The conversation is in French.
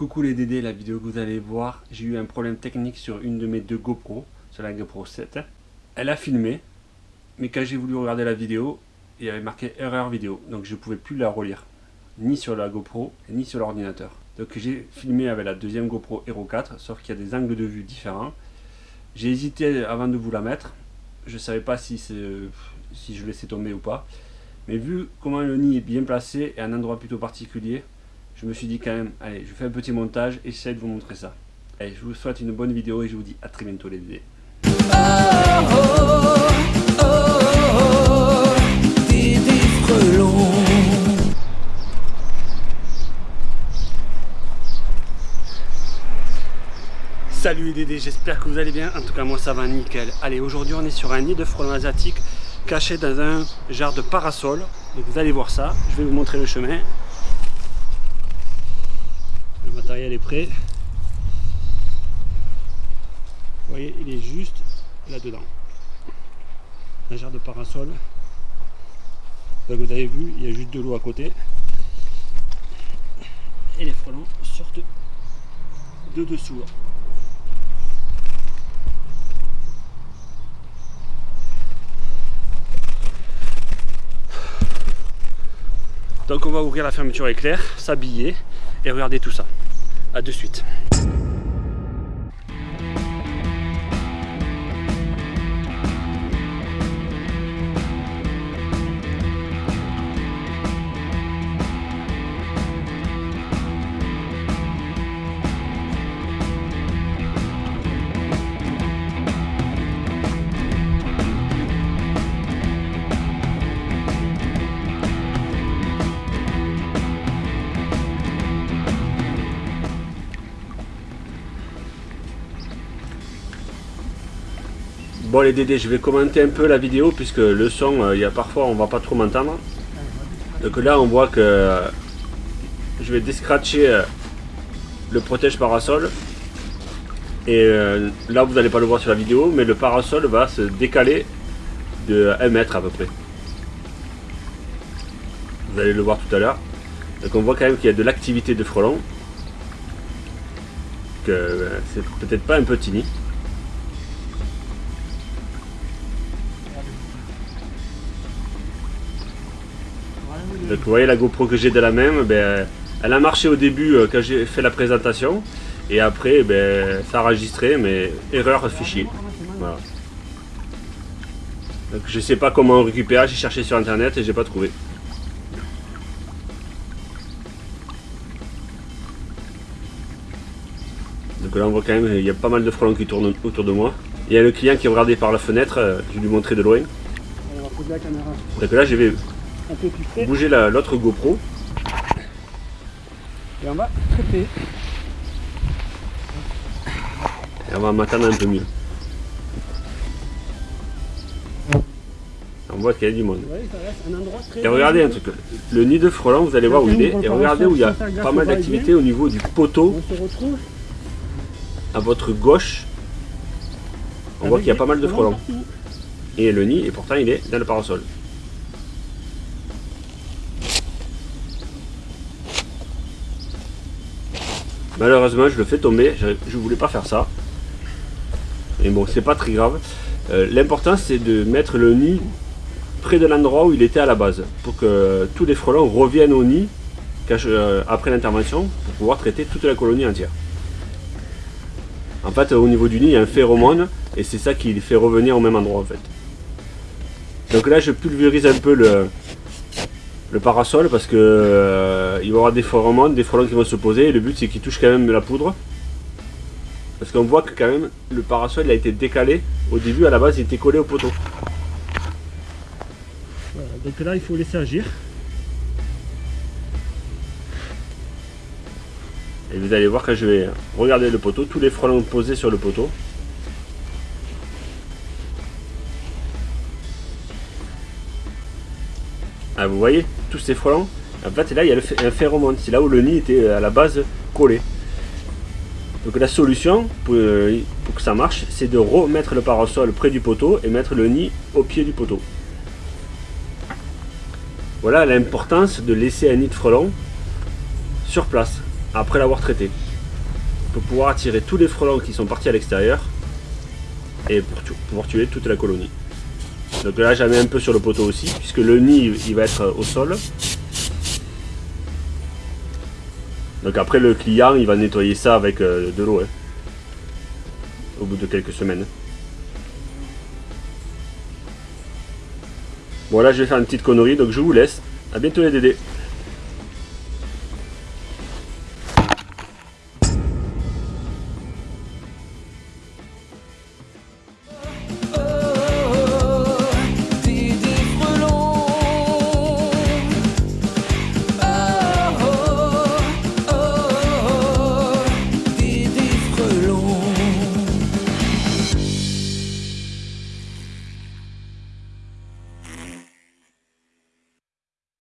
Coucou les Dédés, la vidéo que vous allez voir, j'ai eu un problème technique sur une de mes deux GoPro, sur la GoPro 7. Elle a filmé, mais quand j'ai voulu regarder la vidéo, il y avait marqué erreur vidéo, donc je ne pouvais plus la relire, ni sur la GoPro, ni sur l'ordinateur. Donc j'ai filmé avec la deuxième GoPro Hero 4, sauf qu'il y a des angles de vue différents. J'ai hésité avant de vous la mettre, je ne savais pas si, si je laissais tomber ou pas. Mais vu comment le nid est bien placé et un endroit plutôt particulier, je me suis dit quand même, allez, je fais un petit montage et j'essaie de vous montrer ça. Allez, je vous souhaite une bonne vidéo et je vous dis à très bientôt les bébés. Salut les Dédés, j'espère que vous allez bien, en tout cas moi ça va nickel. Allez, aujourd'hui on est sur un nid de frelons asiatiques caché dans un genre de parasol. Donc vous allez voir ça, je vais vous montrer le chemin. Matériel est prêt. Vous voyez, il est juste là-dedans. Un genre de parasol. Donc vous avez vu, il y a juste de l'eau à côté. Et les frelons sortent de dessous. Donc on va ouvrir la fermeture éclair, s'habiller et regarder tout ça. A de suite. Bon les Dédés, je vais commenter un peu la vidéo puisque le son, euh, il y a parfois on va pas trop m'entendre. Donc là on voit que euh, je vais descratcher euh, le protège parasol. Et là vous n'allez pas le voir sur la vidéo, mais le parasol va se décaler de 1 mètre à peu près. Vous allez le voir tout à l'heure. Donc on voit quand même qu'il y a de l'activité de frelons. Que c'est peut-être pas un petit nid. Donc vous voyez la GoPro que j'ai de la même, ben, elle a marché au début euh, quand j'ai fait la présentation. Et après, ben, ça a enregistré, mais erreur fichier. Voilà. Donc je sais pas comment récupérer, j'ai cherché sur internet et j'ai pas trouvé. Donc là on voit quand même, il y a pas mal de frelons qui tournent autour de moi. Il y a le client qui regardait par la fenêtre, euh, je vais lui montrer de loin. Donc là je vais Bougez l'autre GoPro. Et on va traiter. Et on va m'attendre un peu mieux. On voit qu'il y a du monde. et regardez un truc, le nid de frelons, vous allez voir où il est, et regardez où il y a pas mal d'activité au niveau du poteau. À votre gauche, on voit qu'il y a pas mal de frelons. Et le nid, et pourtant il est dans le parasol. Malheureusement, je le fais tomber. Je, ne voulais pas faire ça. Mais bon, c'est pas très grave. Euh, l'important, c'est de mettre le nid près de l'endroit où il était à la base. Pour que tous les frelons reviennent au nid euh, après l'intervention pour pouvoir traiter toute la colonie entière. En fait, au niveau du nid, il y a un phéromone et c'est ça qui les fait revenir au même endroit en fait. Donc là, je pulvérise un peu le, le parasol parce que euh, il va y avoir des phéromones, des frelons qui vont se poser et le but c'est qu'ils touchent quand même la poudre. Parce qu'on voit que quand même le parasol il a été décalé. Au début à la base il était collé au poteau. Voilà, donc là il faut laisser agir. Et vous allez voir quand je vais regarder le poteau, tous les frelons posés sur le poteau. Ah, vous voyez? Tous ces frelons En fait, là, il y a un phéromone. C'est là où le nid était euh, à la base collé. Donc la solution euh, pour, que ça marche, c'est de remettre le parasol près du poteau et mettre le nid au pied du poteau. Voilà l'importance de laisser un nid de frelon sur place, après l'avoir traité. pour pouvoir attirer tous les frelons qui sont partis à l'extérieur et pour pouvoir tuer toute la colonie. Donc là j'en mets un peu sur le poteau aussi, puisque le nid il va être au sol. Donc après le client il va nettoyer ça avec euh, de l'eau, hein, au bout de quelques semaines. Bon là je vais faire une petite connerie, donc je vous laisse. A bientôt les dédés